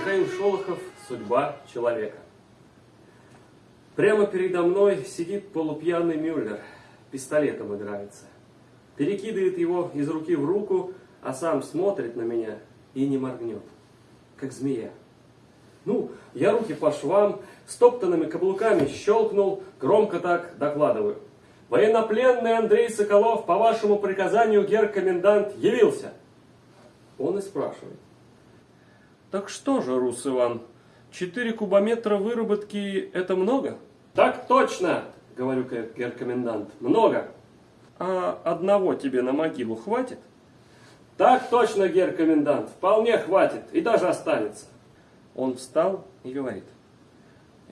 Михаил Шолохов «Судьба человека». Прямо передо мной сидит полупьяный Мюллер, пистолетом играется. Перекидывает его из руки в руку, а сам смотрит на меня и не моргнет, как змея. Ну, я руки по швам, стоптанными каблуками щелкнул, громко так докладываю. Военнопленный Андрей Соколов, по вашему приказанию, гер-комендант, явился. Он и спрашивает. Так что же, Рус Иван, 4 кубометра выработки это много? Так точно, говорю гер-комендант, много. А одного тебе на могилу хватит? Так точно, гер-комендант, вполне хватит и даже останется. Он встал и говорит.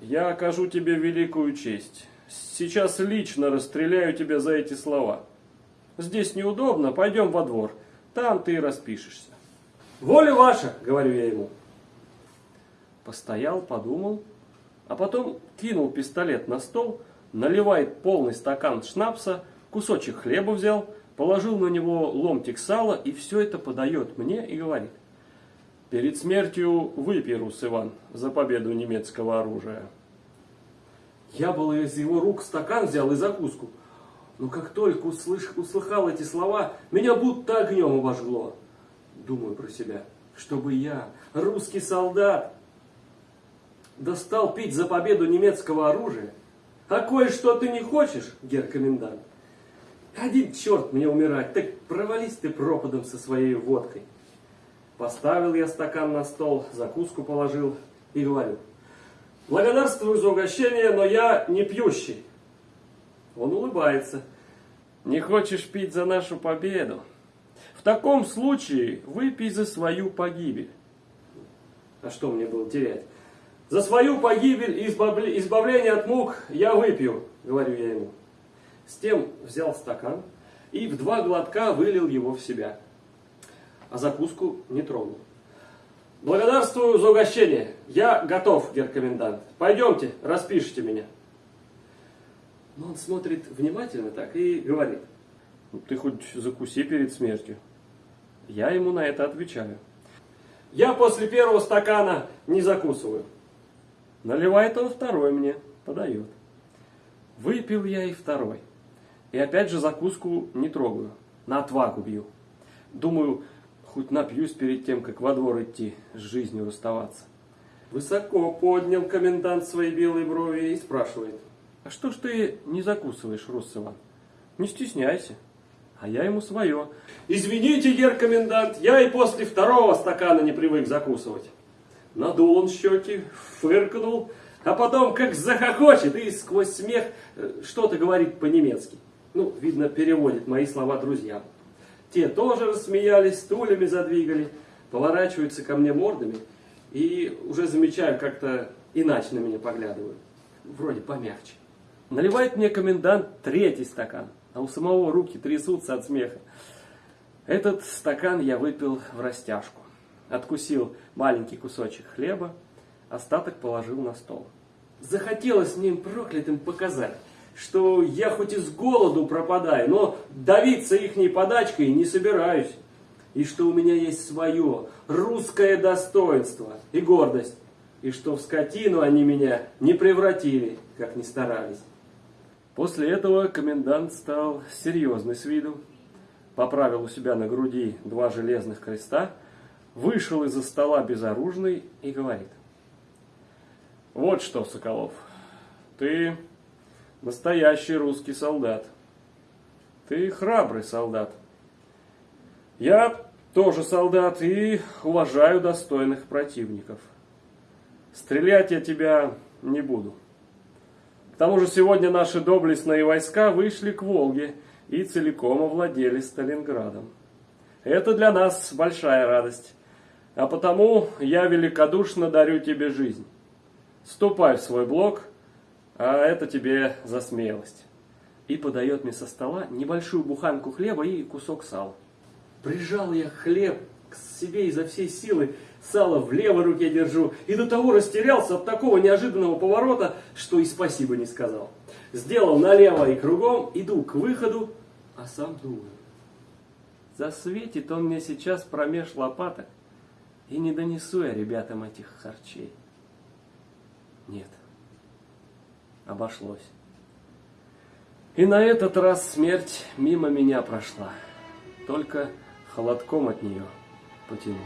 Я окажу тебе великую честь. Сейчас лично расстреляю тебя за эти слова. Здесь неудобно, пойдем во двор. Там ты и распишешься. Воля ваша, говорю я ему. Постоял, подумал, а потом кинул пистолет на стол, наливает полный стакан шнапса, кусочек хлеба взял, положил на него ломтик сала и все это подает мне и говорит. Перед смертью выпей, Рус Иван, за победу немецкого оружия. Я был из его рук стакан взял и закуску. Но как только услыш, услыхал эти слова, меня будто огнем обожгло. Думаю про себя, чтобы я, русский солдат, достал пить за победу немецкого оружия. А кое-что ты не хочешь, гер-комендант? Один черт мне умирать, так провались ты пропадом со своей водкой. Поставил я стакан на стол, закуску положил и говорю, благодарствую за угощение, но я не пьющий. Он улыбается. Не хочешь пить за нашу победу? В таком случае выпей за свою погибель. А что мне было терять? За свою погибель и избавление от мук я выпью, говорю я ему. С тем взял стакан и в два глотка вылил его в себя. А закуску не тронул. Благодарствую за угощение. Я готов, геркомендант. Пойдемте, распишите меня. Но он смотрит внимательно так и говорит. «Ну, ты хоть закуси перед смертью. Я ему на это отвечаю. Я после первого стакана не закусываю. Наливает он второй мне, подает. Выпил я и второй. И опять же закуску не трогаю, на отвагу бью. Думаю, хоть напьюсь перед тем, как во двор идти, с жизнью расставаться. Высоко поднял комендант свои белые брови и спрашивает. А что ж ты не закусываешь, Рус Иван? Не стесняйся. А я ему свое. Извините, гер комендант, я и после второго стакана не привык закусывать. Надул он щеки, фыркнул, а потом как захохочет и сквозь смех э, что-то говорит по-немецки. Ну, видно, переводит мои слова друзьям. Те тоже рассмеялись, стульями задвигали, поворачиваются ко мне мордами и уже замечаю, как-то иначе на меня поглядывают. Вроде помягче. Наливает мне комендант третий стакан, а у самого руки трясутся от смеха. Этот стакан я выпил в растяжку откусил маленький кусочек хлеба, остаток положил на стол. Захотелось мне им проклятым показать, что я хоть из голоду пропадаю, но давиться ихней подачкой не собираюсь. И что у меня есть свое русское достоинство и гордость. И что в скотину они меня не превратили, как ни старались. После этого комендант стал серьезный с виду, поправил у себя на груди два железных креста, вышел из-за стола безоружный и говорит. Вот что, Соколов, ты настоящий русский солдат. Ты храбрый солдат. Я тоже солдат и уважаю достойных противников. Стрелять я тебя не буду. К тому же сегодня наши доблестные войска вышли к Волге и целиком овладели Сталинградом. Это для нас большая радость. А потому я великодушно дарю тебе жизнь. Ступай в свой блок, а это тебе за смелость. И подает мне со стола небольшую буханку хлеба и кусок сала. Прижал я хлеб к себе изо всей силы, сало в левой руке держу, и до того растерялся от такого неожиданного поворота, что и спасибо не сказал. Сделал налево и кругом, иду к выходу, а сам думаю. Засветит он мне сейчас промеж лопаток, И не донесу я ребятам этих харчей. Нет, обошлось. И на этот раз смерть мимо меня прошла. Только холодком от нее потянула.